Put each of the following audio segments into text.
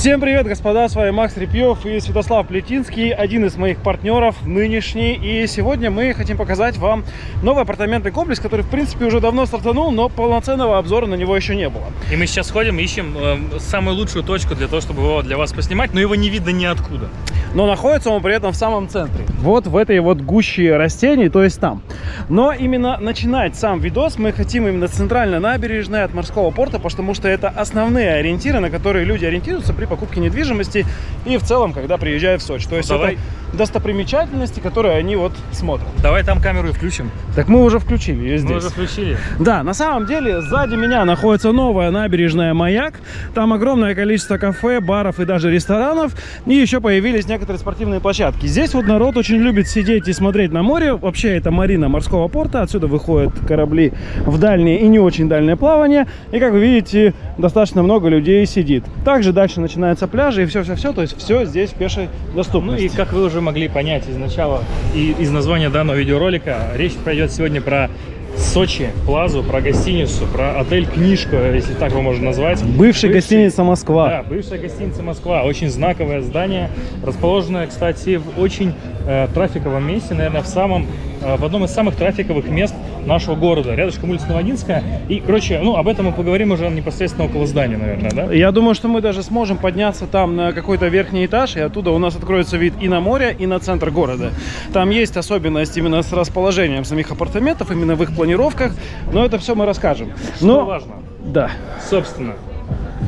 Всем привет, господа, с вами Макс Репьев и Святослав Плетинский, один из моих партнеров нынешний. И сегодня мы хотим показать вам новый апартаментный комплекс, который, в принципе, уже давно стартанул, но полноценного обзора на него еще не было. И мы сейчас ходим, ищем э, самую лучшую точку для того, чтобы его для вас поснимать, но его не видно ниоткуда. Но находится он при этом в самом центре. Вот в этой вот гуще растений, то есть там. Но именно начинать сам видос мы хотим именно с центральной набережной от морского порта, потому что это основные ориентиры, на которые люди ориентируются при покупке недвижимости и в целом, когда приезжают в Сочи. То есть Давай. это достопримечательности, которые они вот смотрят. Давай там камеру и включим. Так мы уже включили ее здесь. Мы уже включили. Да, на самом деле сзади меня находится новая набережная «Маяк». Там огромное количество кафе, баров и даже ресторанов. И еще появились некоторые спортивные площадки. Здесь вот народ очень любит сидеть и смотреть на море. Вообще это марина морского порта. Отсюда выходят корабли в дальнее и не очень дальнее плавание. И как вы видите, достаточно много людей сидит. Также дальше начинаются пляжи и все-все-все. То есть все здесь в пешей Ну доступности. и как вы уже могли понять из начала и из названия данного видеоролика, речь пойдет сегодня про Сочи, Плазу, про гостиницу, про отель Книжка, если так его можно назвать. Бывшая гостиница «Москва». Да, бывшая гостиница Москва. Очень знаковое здание, расположенное, кстати, в очень э, трафиковом месте, наверное, в самом, в одном из самых трафиковых мест нашего города, рядышком улица Новодинская. И, короче, ну, об этом мы поговорим уже непосредственно около здания, наверное, да? Я думаю, что мы даже сможем подняться там на какой-то верхний этаж, и оттуда у нас откроется вид и на море, и на центр города. Там есть особенность именно с расположением самих апартаментов, именно в их планировках, но это все мы расскажем. Что Но, важно, да, собственно,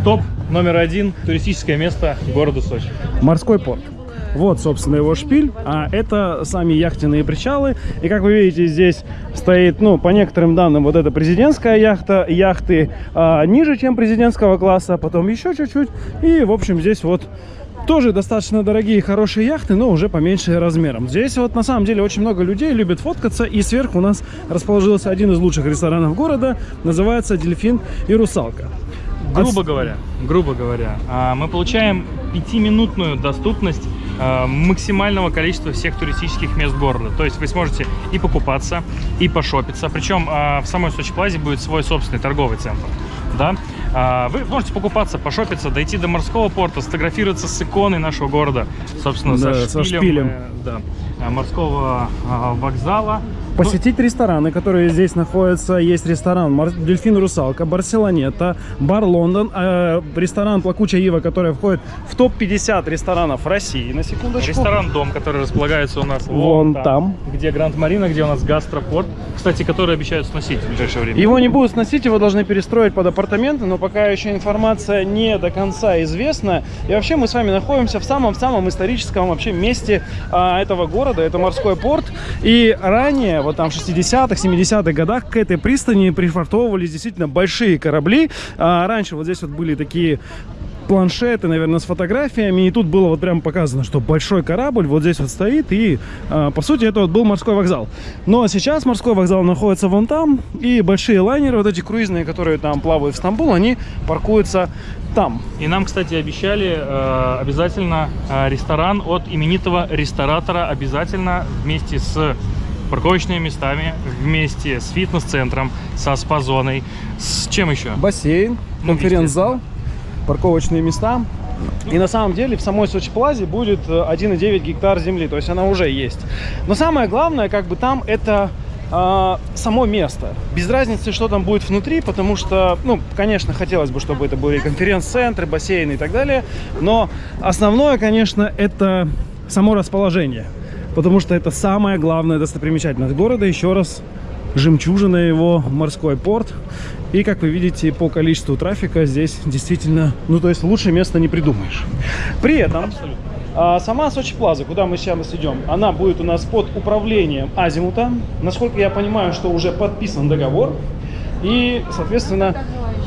топ номер один туристическое место города Сочи. морской порт. Вот, собственно, его шпиль, а это сами яхтенные причалы. И, как вы видите, здесь стоит, ну, по некоторым данным, вот эта президентская яхта, яхты а, ниже, чем президентского класса, потом еще чуть-чуть. И, в общем, здесь вот тоже достаточно дорогие хорошие яхты, но уже поменьше размером. Здесь вот на самом деле очень много людей любят фоткаться, и сверху у нас расположился один из лучших ресторанов города, называется «Дельфин и русалка». Грубо говоря, грубо говоря, а, мы получаем пятиминутную доступность максимального количества всех туристических мест города. То есть вы сможете и покупаться, и пошопиться. Причем а, в самой Сочи Плазе будет свой собственный торговый центр. Да? А, Вы можете покупаться, пошопиться, дойти до морского порта, сфотографироваться с иконой нашего города, собственно, Да, со со шпилем, шпилем. э, да, морского вокзала. Посетить рестораны, которые здесь находятся. Есть ресторан Дельфин Русалка, Барселонета, Бар Лондон, э, ресторан Плакучая Ива, который входит в топ-50 ресторанов России, на секундочку. Ресторан «Дом», который располагается у нас Вон там. где Гранд Марина, где у нас гастропорт, кстати, который обещают сносить в ближайшее время. Его не будут сносить, его должны перестроить под апартаменты, но пока еще информация не до конца известна. И вообще мы с вами находимся в самом-самом историческом вообще месте а, этого города, это морской порт. И ранее, вот там в 60-х, 70-х годах к этой пристани пришвартовывались действительно большие корабли. А, раньше вот здесь вот были такие планшеты, наверное, с фотографиями. И тут было вот прям показано, что большой корабль вот здесь вот стоит. И, а, по сути, это вот был морской вокзал. Но сейчас морской вокзал находится вон там. И большие лайнеры, вот эти круизные, которые там плавают в Стамбул, они паркуются там. И нам, кстати, обещали э, обязательно э, ресторан от именитого ресторатора, обязательно вместе с парковочными местами, вместе с фитнес-центром, со спа-зоной, с чем еще? Бассейн, Ну, конференц-зал, парковочные места. И на самом деле в самой Сочи Плазе будет э, 1,9 гектар земли, то есть она уже есть. Но самое главное, как бы там это а, само место. Без разницы, что там будет внутри, потому что, ну, конечно, хотелось бы, чтобы это были конференц-центры, бассейны и так далее, но основное, конечно, это само расположение, потому что это самая главная достопримечательность города. Еще раз, жемчужина его, морской порт. И, как вы видите, по количеству трафика здесь действительно, ну, то есть лучше места не придумаешь. При этом Абсолютно. а сама Сочи Плаза, куда мы сейчас идем, она будет у нас под управлением Азимута. Насколько я понимаю, что уже подписан договор. И, соответственно,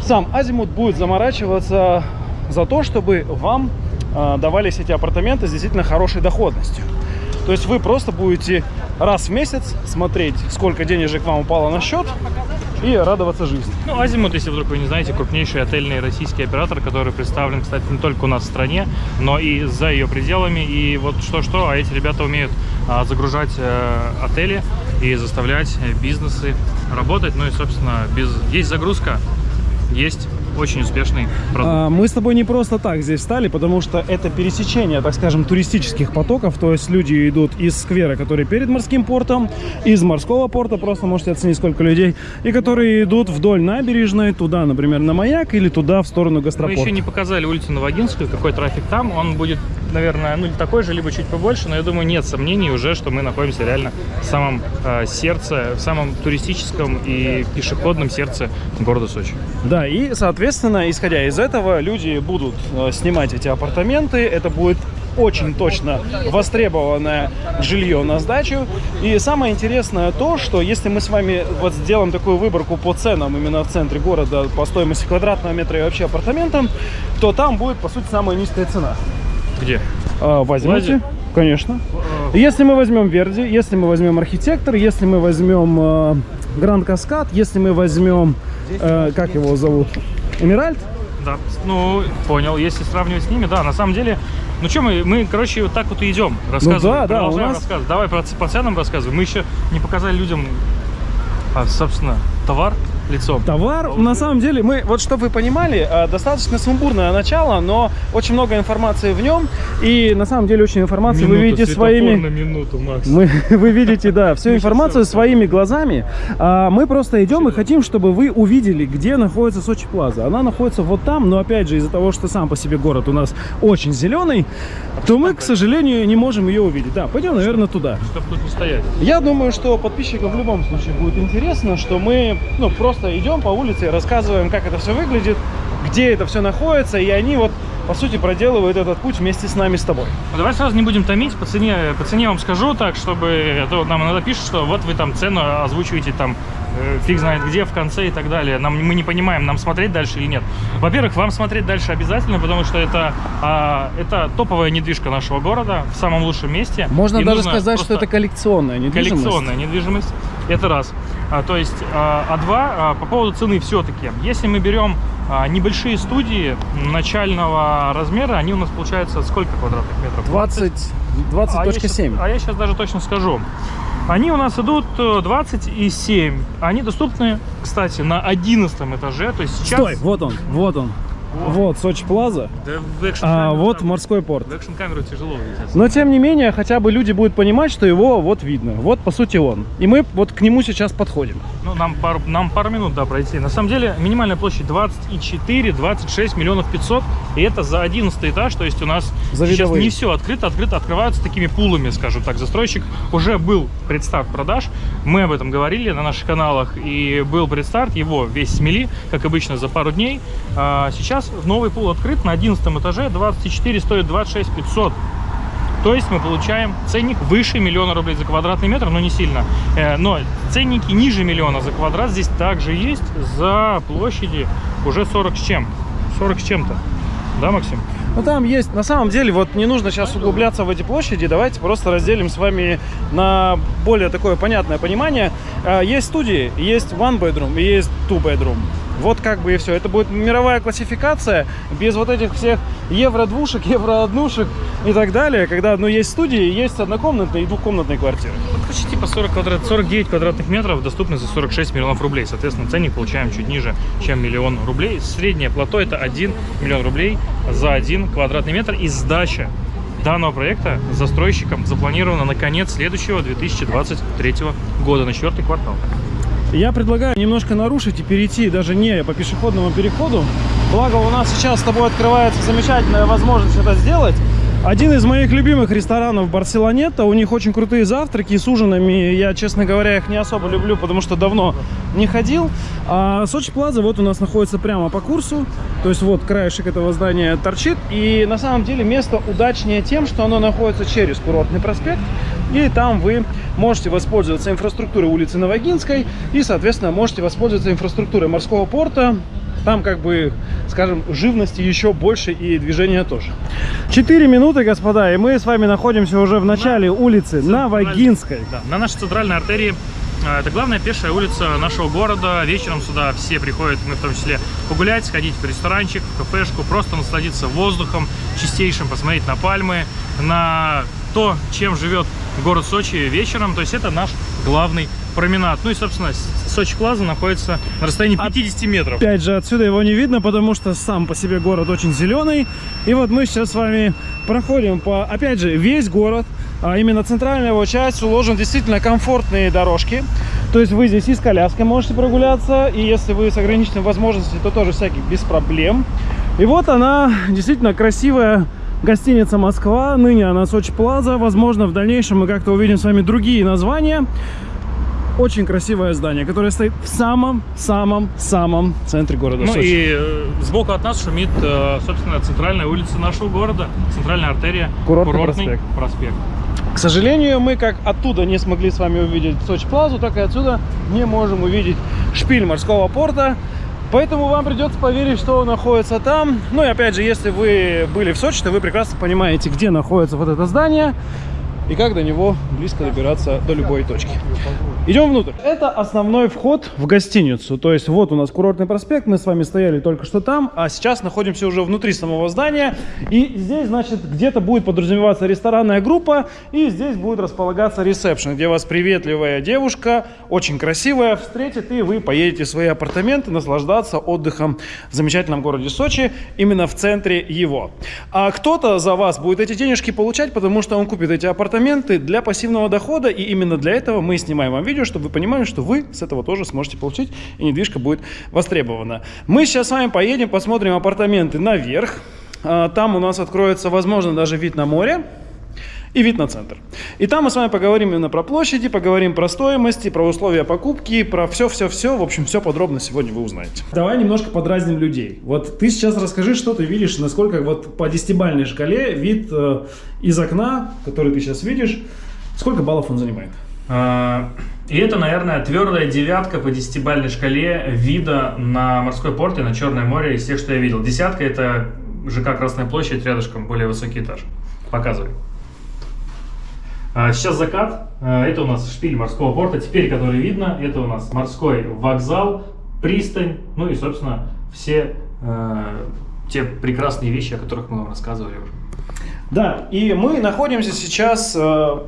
сам Азимут будет заморачиваться за то, чтобы вам а, давались эти апартаменты с действительно хорошей доходностью. То есть вы просто будете раз в месяц смотреть, сколько денежек вам упало на счет и радоваться жизни. Ну, Азимут, если вдруг вы не знаете, крупнейший отельный российский оператор, который представлен, кстати, не только у нас в стране, но и за ее пределами. И вот что-что, а эти ребята умеют а, загружать э, отели и заставлять э, бизнесы работать. Ну и, собственно, без... есть загрузка, есть очень успешный продукт. А, Мы с тобой не просто так здесь стали, потому что это пересечение, так скажем, туристических потоков. То есть люди идут из сквера, который перед морским портом, из морского порта, просто можете оценить, сколько людей, и которые идут вдоль набережной, туда, например, на маяк или туда, в сторону Мы гастропорта. еще не показали улицу Новогинскую, какой трафик там. Он будет, наверное, ну такой же, либо чуть побольше, но я думаю, нет сомнений уже, что мы находимся реально в самом э, сердце, в самом туристическом и пешеходном сердце города Сочи. Да, и, соответственно, исходя из этого, люди будут э, снимать эти апартаменты. Это будет очень точно востребованное жилье на сдачу. И самое интересное то, что если мы с вами вот сделаем такую выборку по ценам именно в центре города, по стоимости квадратного метра и вообще апартаментам, то там будет, по сути, самая низкая цена. Где? А, возьмите, Лазе? конечно. Если мы возьмем Верди, если мы возьмем Архитектор, если мы возьмем э, Гранд Каскад, если мы возьмем, э, как его зовут, Эмиральд, Да, ну, понял. Если сравнивать с ними, да, на самом деле, ну что мы, мы, короче, вот так вот и идем, рассказываем, Ну да, да, продолжаем у нас- рассказывать. Давай про, по ценам рассказывай. Мы еще не показали людям, а, собственно, товар лицом. Товар, на самом деле, мы, вот чтобы вы понимали, э, достаточно сумбурное начало, но очень много информации в нем, и на самом деле очень информации вы видите своими... минуту, Макс. Мы, вы видите, да, всю информацию своими глазами. А мы просто идем и хотим, чтобы вы увидели, где находится Сочи Плаза. Она находится вот там, но опять же из-за того, что сам по себе город у нас очень зеленый, то мы, к сожалению, не можем ее увидеть. Да, пойдем, наверное, туда. Чтобы тут не стоять. Я думаю, что подписчикам в любом случае будет интересно, что мы ну, просто идем по улице и рассказываем, как это все выглядит, где это все находится, и они вот, по сути, проделывают этот путь вместе с нами, с тобой. Ну, давай сразу не будем томить, по цене, по цене вам скажу так, чтобы, а то нам иногда пишут, что вот вы там цену озвучиваете там э, фиг знает где, в конце и так далее. Нам, мы не понимаем, нам смотреть дальше или нет. Во-первых, вам смотреть дальше обязательно, потому что это, а, это топовая недвижка нашего города в самом лучшем месте. Можно И даже сказать, что просто- это коллекционная недвижимость. коллекционная недвижимость. Это раз. А, то есть, а, а два, а, по поводу цены все-таки. Если мы берем а, небольшие студии начального размера, они у нас получаются сколько квадратных метров? 20, А я 20.7. щас- А я сейчас даже точно скажу. Они у нас идут э, 27. Они доступны, кстати, на 11 этаже. То есть сейчас... Стой, вот он, вот он. Вот, Сочи Плаза, Да а вот морской порт. В экшн-камеру тяжело увидеть. Но тем не менее, хотя бы люди будут понимать, что его вот видно. Вот, по сути, он. И мы вот к нему сейчас подходим. Ну, нам пару, нам пару минут, да, пройти. На самом деле, минимальная площадь 24-26 миллионов 500. И это за 11 этаж. То есть у нас За сейчас видовые. не все открыто. Открыто открываются такими пулами, скажем так. Застройщик уже был предстарт продаж. Мы об этом говорили на наших каналах. И был предстарт. Его весь смели, как обычно, за пару дней. А сейчас новый пул открыт на 11 этаже. 24 стоит 26 500. То есть мы получаем ценник выше миллиона рублей за квадратный метр, но не сильно. Э, Но ценники ниже миллиона за квадрат здесь также есть за площади уже 40 с чем. 40 с чем-то. Да, Максим? Ну там есть, на самом деле, вот не нужно сейчас углубляться в эти площади, давайте просто разделим с вами на более такое понятное понимание. А, Есть студии, есть one bedroom есть two bedroom. Вот как бы и все. Это будет мировая классификация без вот этих всех евро-двушек, евро-однушек и так далее, когда ну, есть студии, есть однокомнатные и двухкомнатные квартиры. Вот почти по 40 квадрат, 49 квадратных метров доступны за 46 миллионов рублей. Соответственно, ценник получаем чуть ниже, чем миллион рублей. Среднее плато это 1 миллион рублей за 1 квадратный метр. И сдача данного проекта застройщиком запланирована на конец следующего 2023 года, на четвертый квартал. Я предлагаю немножко нарушить и перейти даже не по пешеходному переходу. Благо у нас сейчас с тобой открывается замечательная возможность это сделать. Один из моих любимых ресторанов Барселонета. У них очень крутые завтраки с ужинами. Я, честно говоря, их не особо люблю, потому что давно не ходил. А Сочи Плаза вот у нас находится прямо по курсу. То есть вот краешек этого здания торчит. И на самом деле место удачнее тем, что оно находится через курортный проспект. И там вы можете воспользоваться инфраструктурой улицы Новогинской и, соответственно, можете воспользоваться инфраструктурой морского порта. Там, как бы, скажем, живности еще больше и движения тоже. Четыре минуты, господа, и мы с вами находимся уже в начале улицы Новогинской. Да, на нашей центральной артерии э, это главная пешая улица нашего города. Вечером сюда все приходят, мы в том числе, погулять, сходить в ресторанчик, в кафешку, просто насладиться воздухом чистейшим, посмотреть на пальмы, на то, чем живет город Сочи вечером. То есть это наш главный променад. Ну и, собственно, Сочи Плаза находится на расстоянии 50 метров. Опять же, отсюда его не видно, потому что сам по себе город очень зеленый. И вот мы сейчас с вами проходим по, опять же, весь город. А именно центральная его часть уложен действительно комфортные дорожки. То есть вы здесь и с коляской можете прогуляться, и если вы с ограниченными возможностями, то тоже всяких без проблем. И вот она, действительно красивая гостиница Москва. Ныне она Сочи Плаза. Возможно, в дальнейшем мы как-то увидим с вами другие названия. Очень красивое здание, которое стоит в самом-самом-самом центре города Ну Сочи. и э, сбоку от нас шумит, э, собственно, центральная улица нашего города, центральная артерия, Курортный проспект. К сожалению, мы как оттуда не смогли с вами увидеть Сочи Плазу, так и отсюда не можем увидеть шпиль морского порта. Поэтому вам придется поверить, что находится там. Ну и опять же, если вы были в Сочи, то вы прекрасно понимаете, где находится вот это здание и как до него близко добираться до любой точки. Идем внутрь. Это основной вход в гостиницу. То есть вот у нас курортный проспект, мы с вами стояли только что там, а сейчас находимся уже внутри самого здания. И здесь, значит, где-то будет подразумеваться ресторанная группа, и здесь будет располагаться ресепшн, где вас приветливая девушка, очень красивая, встретит, и вы поедете в свои апартаменты наслаждаться отдыхом в замечательном городе Сочи, именно в центре его. А кто-то за вас будет эти денежки получать, потому что он купит эти апартаменты для пассивного дохода, и именно для этого мы снимаем вам видео, чтобы вы понимали, что вы с этого тоже сможете получить, и недвижка будет востребована. Мы сейчас с вами поедем, посмотрим апартаменты наверх. А, Там у нас откроется, возможно, даже вид на море и вид на центр. И там мы с вами поговорим именно про площади, поговорим про стоимости, про условия покупки, про все-все-все. В общем, все подробно сегодня вы узнаете. Давай немножко подразним людей. Вот ты сейчас расскажи, что ты видишь, насколько вот по десятибальной шкале вид э, из окна, который ты сейчас видишь, сколько баллов он занимает? И это, наверное, твердая девятка по десятибальной шкале вида на морской порт и на Черное море из тех, что я видел. Десятка – это ЖК Красная площадь, рядышком более высокий этаж. Показывай. А, Сейчас закат. А, Это у нас шпиль морского порта. Теперь, который видно, это у нас морской вокзал, пристань, ну и, собственно, все э, те прекрасные вещи, о которых мы вам рассказывали уже. Да, и мы находимся сейчас э,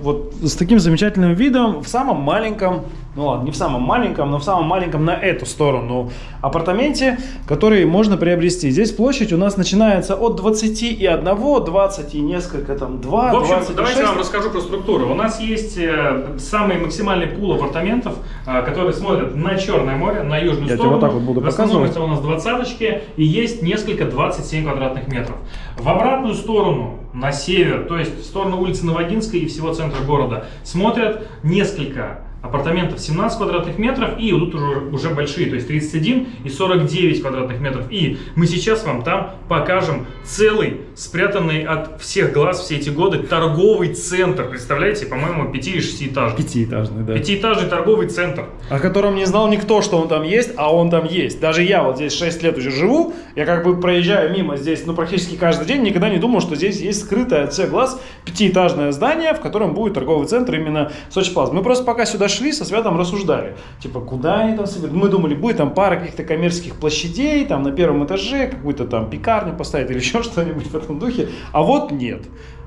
вот с таким замечательным видом в самом маленьком, ну ладно, не в самом маленьком, но в самом маленьком на эту сторону апартаменте, который можно приобрести. Здесь площадь у нас начинается от 21, 20 и несколько там 2, В общем, 26. давайте я вам расскажу про структуру. У нас есть э, самый максимальный пул апартаментов, э, которые смотрят на Черное море, на южную Я сторону. вот так вот буду В основном показывать. это у нас двадцаточки, и есть несколько 27 квадратных метров. В обратную сторону, на север, то есть в сторону улицы Новодинской и всего центра города, смотрят несколько апартаментов 17 квадратных метров и тут уже, уже большие, то есть 31 и 49 квадратных метров. И мы сейчас вам там покажем целый, спрятанный от всех глаз все эти годы, торговый центр. Представляете, по-моему, 5 или 6 этажей. Пятиэтажный, да. Пятиэтажный торговый центр. О котором не знал никто, что он там есть, а он там есть. Даже я вот здесь 6 лет уже живу, я как бы проезжаю мимо здесь, ну, практически каждый день, никогда не думал, что здесь есть скрытое от всех глаз пятиэтажное здание, в котором будет торговый центр именно Сочи Плаза. Мы просто пока сюда шли, со Святом рассуждали, типа, куда они там соберут. Мы думали, будет там пара каких-то коммерческих площадей, там на первом этаже какую-то там пекарню поставить или еще что-нибудь в этом духе, а вот нет.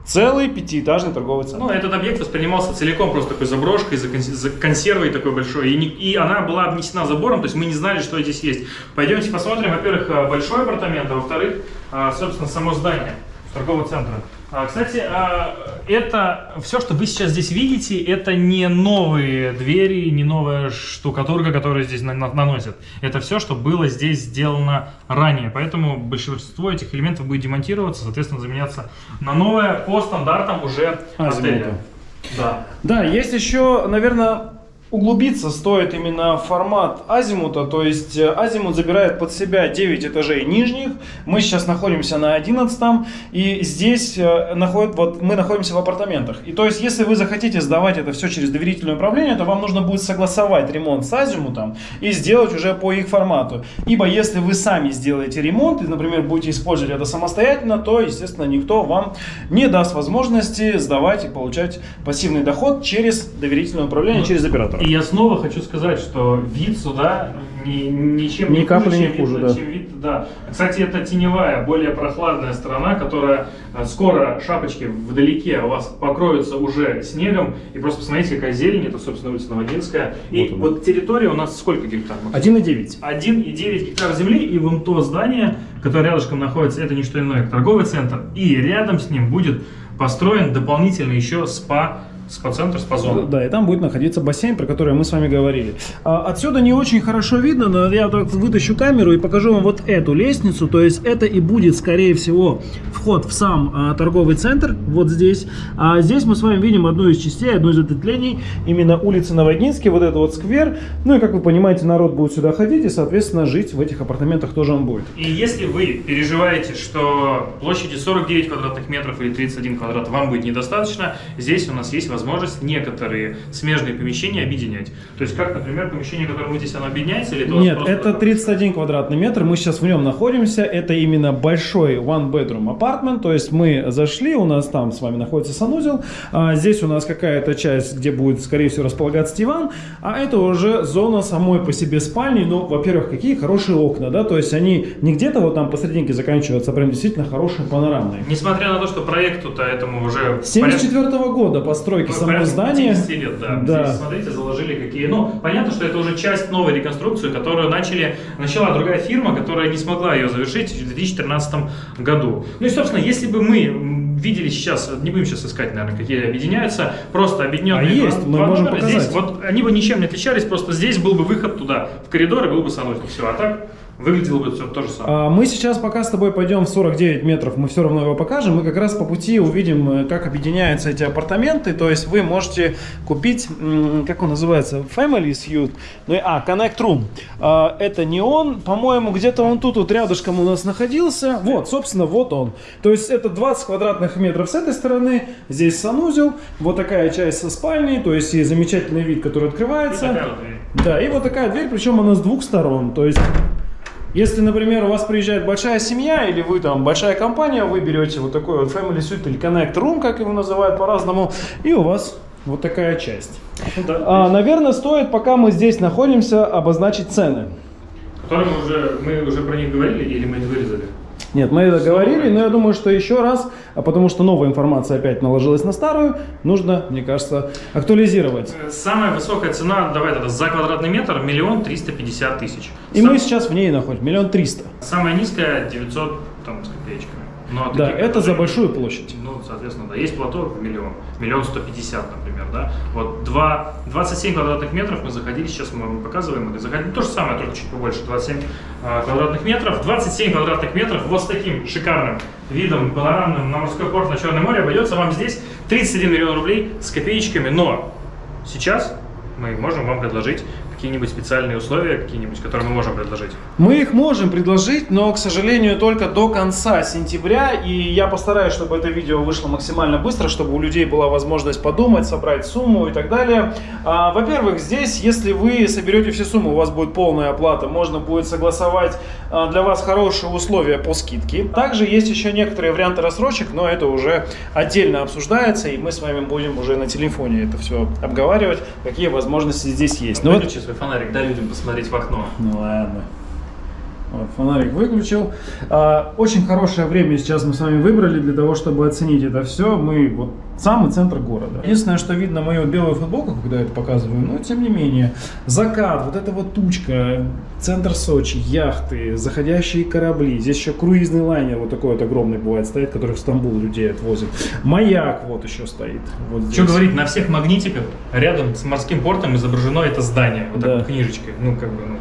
Целый пятиэтажный торговый центр. Ну, этот объект воспринимался целиком просто такой заброшкой, за, конс- за консервой такой большой. И, не- и она была обнесена забором, то есть мы не знали, что здесь есть. Пойдемте посмотрим, во-первых, э, большой апартамент, а во-вторых, э, собственно, само здание торгового центра. А, Кстати, а, это все, что вы сейчас здесь видите, это не новые двери, не новая штукатурка, которую здесь на- на- наносят. Это все, что было здесь сделано ранее. Поэтому большинство этих элементов будет демонтироваться, соответственно, заменяться на новое по стандартам уже Азимута. отеля. Да. Да, есть еще, наверное, углубиться стоит именно формат азимута, то есть э, азимут забирает под себя 9 этажей нижних, мы сейчас находимся на 11 и здесь э, находит, вот мы находимся в апартаментах. И то есть, если вы захотите сдавать это все через доверительное управление, то вам нужно будет согласовать ремонт с азимутом и сделать уже по их формату. Ибо если вы сами сделаете ремонт и, например, будете использовать это самостоятельно, то, естественно, никто вам не даст возможности сдавать и получать пассивный доход через доверительное управление, через оператора. И я снова хочу сказать, что вид сюда ни, ничем Ни не капли хуже, не чем хуже, вид- да. чем вид, да. Кстати, это теневая, более прохладная сторона, которая э, скоро шапочки вдалеке у вас покроются уже снегом. И просто посмотрите, какая зелень, это, собственно, улица Новодинская. И Вот вот, территория у нас сколько гектар? Макс? 1,9. 1,9 гектар земли, и вон то здание, которое рядышком находится, это не что иное, как торговый центр. И рядом с ним будет построен дополнительно еще спа, спа-центр, спа-зона. Да, и там будет находиться бассейн, про который мы с вами говорили. А, отсюда не очень хорошо видно, но я так вытащу камеру и покажу вам вот эту лестницу. То есть это и будет, скорее всего, вход в сам а, торговый центр, вот здесь. А здесь мы с вами видим одну из частей, одну из ответвлений, именно улицы Новодинский, вот это вот сквер. Ну и, как вы понимаете, народ будет сюда ходить и, соответственно, жить в этих апартаментах тоже он будет. И если вы переживаете, что площади 49 квадратных метров или 31 квадрат вам будет недостаточно, здесь у нас есть возможность некоторые смежные помещения объединять. То есть, как, например, помещение, которое мы здесь, оно объединяется, или это Нет, это такое? 31 квадратный метр, мы сейчас в нем находимся, это именно большой one bedroom apartment, то есть мы зашли, у нас там с вами находится санузел, а здесь у нас какая-то часть, где будет, скорее всего, располагаться диван, а это уже зона самой по себе спальни, ну, во-первых, какие хорошие окна, да, то есть они не где-то вот там посерединке заканчиваются, а прям действительно хорошие панорамные. Несмотря на то, что проекту-то этому уже... 74 года постройки Ну, порядка здания. 50 лет, да. Да. Здесь, смотрите, заложили какие. Ну, понятно, что это уже часть новой реконструкции, которую начали, начала другая фирма, которая не смогла ее завершить в 2013 году. Ну и, собственно, если бы мы видели сейчас, не будем сейчас искать, наверное, какие объединяются, просто объединенные А есть, два- мы два можем номера. показать. Здесь, вот они бы ничем не отличались, просто здесь был бы выход туда, в коридор, и был бы санузел. Все, а так выглядело бы все то же самое. А, Мы сейчас пока с тобой пойдем в 49 метров, мы все равно его покажем. Мы как раз по пути увидим, э, как объединяются эти апартаменты. То есть вы можете купить, как он называется, Family Suite. Ну, и- а, Connect Room. А, Это не он, по-моему, где-то он тут вот рядышком у нас находился. Вот, собственно, вот он. То есть это 20 квадратных метров с этой стороны, здесь санузел, вот такая часть со спальней, то есть и замечательный вид, который И открывается. дверь. Да, и вот такая дверь, причем она с двух сторон. То есть, если, например, у вас приезжает большая семья, или вы там большая компания, вы берете вот такой вот Family Suite или Connect Room, как его называют по-разному, и у вас вот такая часть. Ну да, А, наверное, стоит, пока мы здесь находимся, обозначить цены. Которые мы уже, мы уже про них говорили, или мы их вырезали? Нет, мы это говорили, но я думаю, что еще раз, а потому что новая информация опять наложилась на старую, нужно, мне кажется, актуализировать. Э, Самая высокая цена, давай тогда, за квадратный метр миллион триста пятьдесят тысяч. И Сам- мы сейчас в ней находимся, миллион триста. Самая низкая 900 там, с копеечками. Но Да, таких это за большую площадь. Ну, соответственно, да. Есть плато в миллион. Миллион сто пятьдесят, например, да. Вот два, 27 квадратных метров мы заходили, сейчас мы вам показываем, мы заходили, то же самое, только чуть побольше, 27 а, квадратных метров. 27 квадратных метров вот с таким шикарным видом панорамным на морской порт на Черное море обойдется вам здесь 31 миллион рублей с копеечками, но сейчас мы можем вам предложить какие-нибудь специальные условия, какие-нибудь, которые мы можем предложить. Мы их можем предложить, но, к сожалению, только до конца сентября. И я постараюсь, чтобы это видео вышло максимально быстро, чтобы у людей была возможность подумать, собрать сумму и так далее. А, Во-первых, здесь, если вы соберете все суммы, у вас будет полная оплата, можно будет согласовать а, для вас хорошие условия по скидке. Также есть еще некоторые варианты рассрочек, но это уже отдельно обсуждается, и мы с вами будем уже на телефоне это все обговаривать, какие возможности здесь есть. Ну вот- Выключи свой фонарик, дай людям посмотреть в окно. ну ладно. Вот, фонарик выключил. А, очень хорошее время сейчас мы с вами выбрали для того, чтобы оценить это все. Мы вот самый центр города. Единственное, что видно мою белую футболку, когда я это показываю, но тем не менее. Закат, вот эта вот тучка, центр Сочи, яхты, заходящие корабли. Здесь еще круизный лайнер вот такой вот огромный бывает стоит, который в Стамбул людей отвозит. Маяк вот еще стоит. Вот Что говорить, на всех магнитиках рядом с морским портом изображено это здание, вот Да. так книжечкой. Ну, как бы, ну,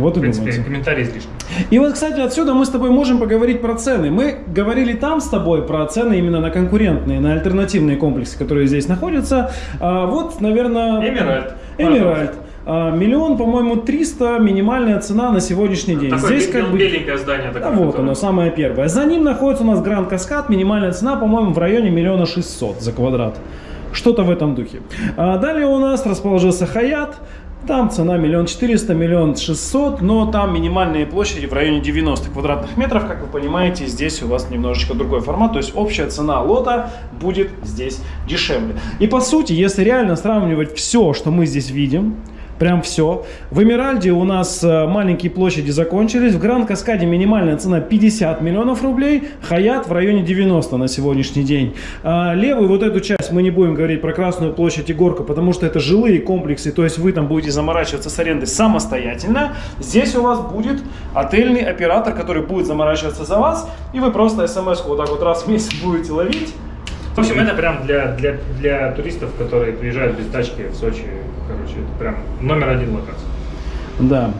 Вот и принципе, думайте. комментарий излишний. И вот, кстати, отсюда мы с тобой можем поговорить про цены. Мы говорили там с тобой про цены именно на конкурентные, на альтернативные комплексы, которые здесь находятся. А вот, наверное... Эмиральд. Эмиральд. А, Миллион, по-моему, 300 минимальная цена на сегодняшний день. Такое Здесь как бы... беленькое здание. Да, Такое, вот которое- оно, самое первое. За ним находится у нас Гранд Каскад. Минимальная цена, по-моему, в районе миллиона шестьсот за квадрат. Что-то в этом духе. А далее у нас расположился Хаят. Там цена миллион четыреста, миллион шестьсот, но там минимальные площади в районе 90 квадратных метров. Как вы понимаете, здесь у вас немножечко другой формат, то есть общая цена лота будет здесь дешевле. И по сути, если реально сравнивать все, что мы здесь видим, Прям все. В Эмиральде у нас э, маленькие площади закончились. В Гранд Каскаде минимальная цена 50 миллионов рублей. Хаят в районе 90 на сегодняшний день. А левую вот эту часть мы не будем говорить про Красную площадь и Горка, потому что это жилые комплексы. То есть вы там будете заморачиваться с арендой самостоятельно. Здесь у вас будет отельный оператор, который будет заморачиваться за вас. И вы просто смс вот так вот раз в месяц будете ловить. В общем, это прям для, для, для туристов, которые приезжают без тачки в Сочи. Короче, это прям номер один локация. Да.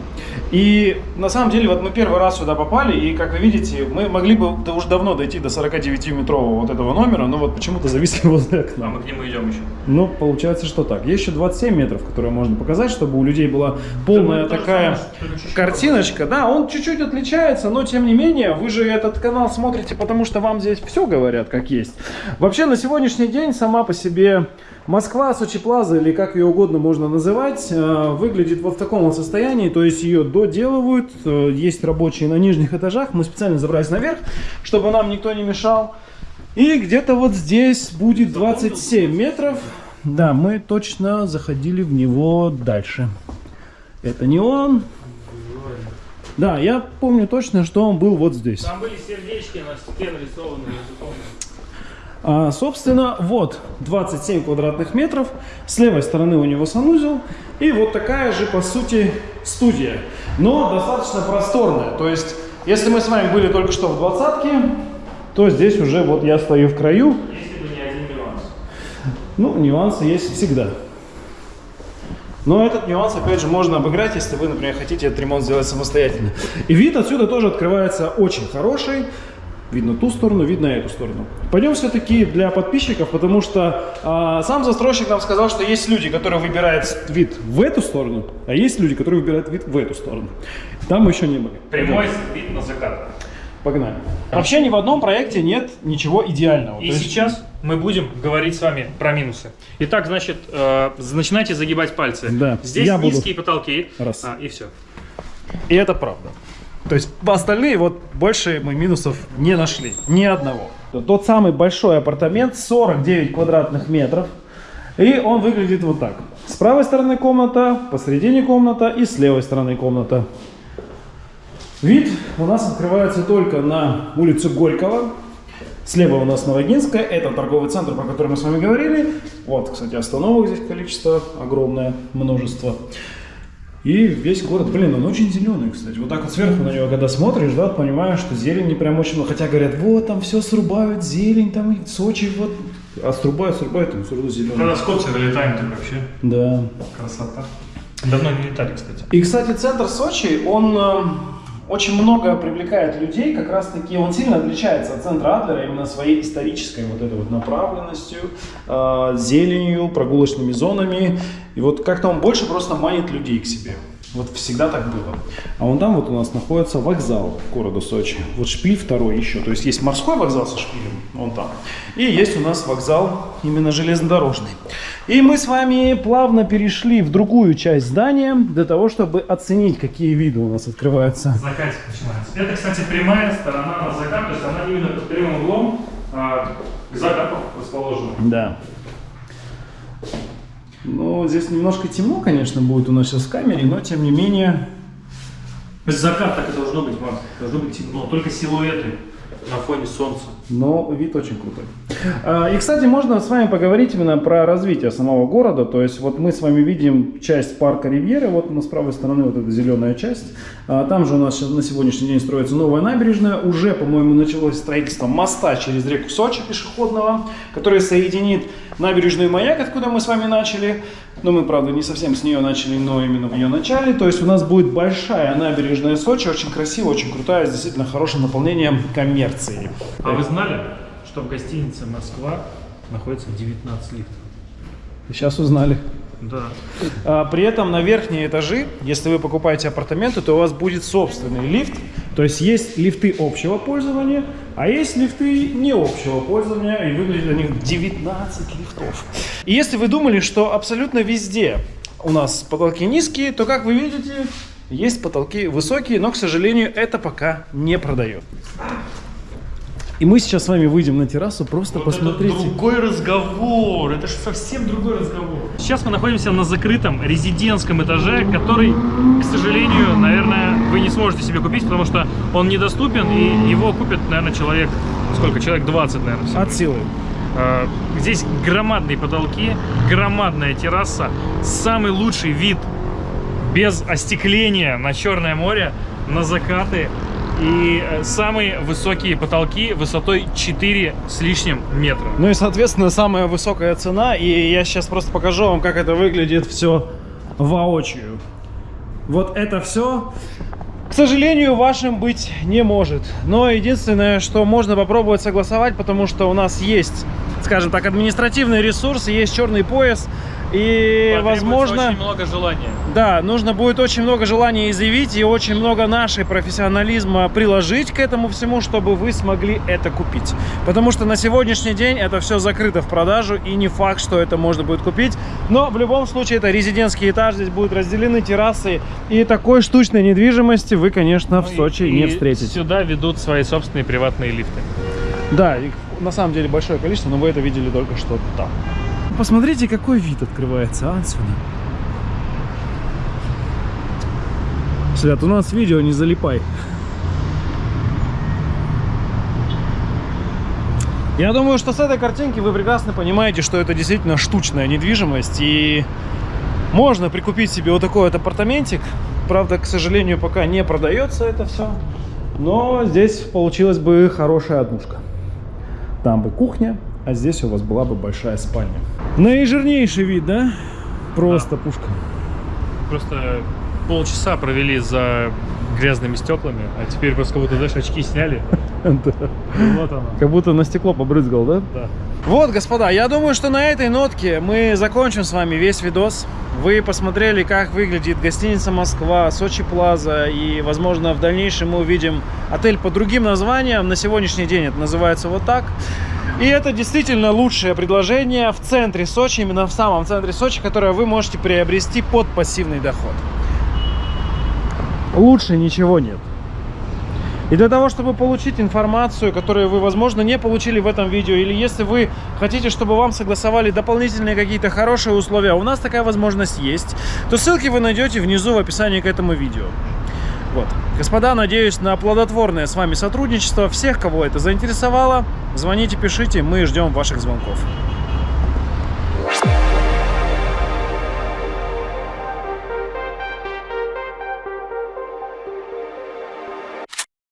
И на самом деле, вот мы первый раз сюда попали, и как вы видите, мы могли бы да, уже давно дойти до 49-метрового вот этого номера, но вот почему-то зависли возле окна. А мы к нему идем еще. Ну, получается, что так. Есть еще 27 метров, которые можно показать, чтобы у людей была полная Да, ну, такая самое, картиночка. Да, он чуть-чуть отличается, но тем не менее, вы же этот канал смотрите, потому что вам здесь все говорят, как есть. Вообще, на сегодняшний день сама по себе Москва, Сочи Плаза, или как ее угодно можно называть, э, выглядит вот в таком состоянии, то есть ее доделывают, э, есть рабочие на нижних этажах, мы специально забрались наверх, чтобы нам никто не мешал. И где-то вот здесь будет 27 метров. Да, мы точно заходили в него дальше. Это не он. Да, я помню точно, что он был вот здесь. Там были сердечки на стене нарисованы языком. А, собственно, вот 27 квадратных метров. С левой стороны у него санузел. И вот такая же, по сути, студия. Но достаточно просторная. То есть, если мы с вами были только что в двадцатке, то здесь уже вот я стою в краю. Если бы не один нюанс. Ну, нюансы есть всегда. Но этот нюанс, опять же, можно обыграть, если вы, например, хотите этот ремонт сделать самостоятельно. И вид отсюда тоже открывается очень хороший. Видно ту сторону, видно эту сторону. Пойдем все-таки для подписчиков, потому что а, сам застройщик нам сказал, что есть люди, которые выбирают вид в эту сторону, а есть люди, которые выбирают вид в эту сторону. Там мы еще не были. Прямой вид на закат. Погнали. Вообще ни в одном проекте нет ничего идеального. И есть- сейчас мы будем говорить с вами про минусы. Итак, значит, э, начинайте загибать пальцы. Да, Здесь я буду. низкие потолки. Раз. А, и все. И это правда. То есть остальные вот больше мы минусов не нашли. Ни одного. Тот самый большой апартамент, 49 квадратных метров. И он выглядит вот так. С правой стороны комната, посередине комната и с левой стороны комната. Вид у нас открывается только на улицу Горького. Слева у нас Новогинская, это торговый центр, про который мы с вами говорили. Вот, кстати, остановок здесь количество огромное, множество. И весь город, блин, он очень зеленый, кстати. Вот так вот сверху на него, когда смотришь, да, понимаешь, что зелени прям очень много. Хотя говорят, вот там все срубают, зелень, там и Сочи, вот. А срубают, срубают, там все равно зеленый. Когда с Копси вылетаем, так вообще Да. красота. Давно не летали, кстати. И, кстати, центр Сочи, он э, очень много привлекает людей, как раз таки он сильно отличается от центра Адлера именно своей исторической вот этой вот направленностью, э, зеленью, прогулочными зонами. И вот как-то он больше просто манит людей к себе. Вот всегда так было. А вон там вот у нас находится вокзал города Сочи. Вот шпиль второй еще. То есть есть морской вокзал со шпилем, вон там. И есть у нас вокзал именно железнодорожный. И мы с вами плавно перешли в другую часть здания для того, чтобы оценить, какие виды у нас открываются. Закатик начинается. Это, кстати, прямая сторона на закат, то есть она именно под прямым углом а, к закату расположена. Да. Ну, здесь немножко темно, конечно, будет у нас сейчас в камере, но тем не менее... Есть закат так и должно быть, Макс. Должно быть темно, только силуэты на фоне солнца. Но вид очень крутой. А, И, кстати, можно с вами поговорить именно про развитие самого города. То есть, вот мы с вами видим часть парка Ривьеры, вот у нас с правой стороны вот эта зеленая часть. А, Там же у нас на сегодняшний день строится новая набережная. Уже, по-моему, началось строительство моста через реку Сочи пешеходного, который соединит набережную маяк, откуда мы с вами начали. Но мы, правда, не совсем с нее начали, но именно в ее начале. То есть у нас будет большая набережная Сочи, очень красивая, очень крутая, с действительно хорошим наполнением коммерции. А вы знали, что в гостинице Москва находится 19 лифтов? Сейчас узнали. Да. А, При этом на верхние этажи, если вы покупаете апартаменты, то у вас будет собственный лифт. То есть есть лифты общего пользования, а есть лифты не общего пользования, и выглядит на них 19 лифтов. И если вы думали, что абсолютно везде у нас потолки низкие, то, как вы видите, есть потолки высокие, но, к сожалению, это пока не продает. И мы сейчас с вами выйдем на террасу, просто Вот посмотрите. Это другой разговор, это же совсем другой разговор. Сейчас мы находимся на закрытом резидентском этаже, который, к сожалению, наверное, вы не сможете себе купить, потому что он недоступен, и его купит, наверное, человек, сколько, человек 20, наверное, всего. От силы. Э, Здесь громадные потолки, громадная терраса, самый лучший вид без остекления на Черное море, на закаты и э, самые высокие потолки высотой 4 с лишним метра. Ну и, соответственно, самая высокая цена. И я сейчас просто покажу вам, как это выглядит все воочию. Вот это все, к сожалению, вашим быть не может. Но единственное, что можно попробовать согласовать, потому что у нас есть, скажем так, административный ресурс, есть черный пояс. И, возможно... очень много желания. Да, нужно будет очень много желания изъявить и очень много нашей профессионализма приложить к этому всему, чтобы вы смогли это купить. Потому что на сегодняшний день это все закрыто в продажу и не факт, что это можно будет купить. Но в любом случае это резидентский этаж, здесь будут разделены террасы. И такой штучной недвижимости вы, конечно, в Ну и- Сочи и не встретите. Сюда ведут свои собственные приватные лифты. Да, их на самом деле большое количество, но вы это видели только что там. Посмотрите, какой вид открывается а, отсюда. Свят, у нас видео, не залипай. Я думаю, что с этой картинки вы прекрасно понимаете, что это действительно штучная недвижимость. И можно прикупить себе вот такой вот апартаментик. Правда, к сожалению, пока не продается это все. Но здесь получилась бы хорошая однушка. Там бы кухня, а здесь у вас была бы большая спальня. Наижирнейший вид, да? Просто пушка. Просто полчаса провели за грязными стеклами, а теперь просто как будто, знаешь, очки сняли. Да. И вот оно. Как будто на стекло побрызгал, да? Да. Вот, господа, я думаю, что на этой нотке мы закончим с вами весь видос. Вы посмотрели, как выглядит гостиница Москва, Сочи Плаза, и, возможно, в дальнейшем мы увидим отель под другим названием. На сегодняшний день это называется вот так. И это действительно лучшее предложение в центре Сочи, именно в самом центре Сочи, которое вы можете приобрести под пассивный доход. Лучше ничего нет. И для того, чтобы получить информацию, которую вы, возможно, не получили в этом видео, или если вы хотите, чтобы вам согласовали дополнительные какие-то хорошие условия, у нас такая возможность есть, то ссылки вы найдете внизу в описании к этому видео. Вот. Господа, надеюсь на плодотворное с вами сотрудничество. Всех, кого это заинтересовало, звоните, пишите, мы ждем ваших звонков.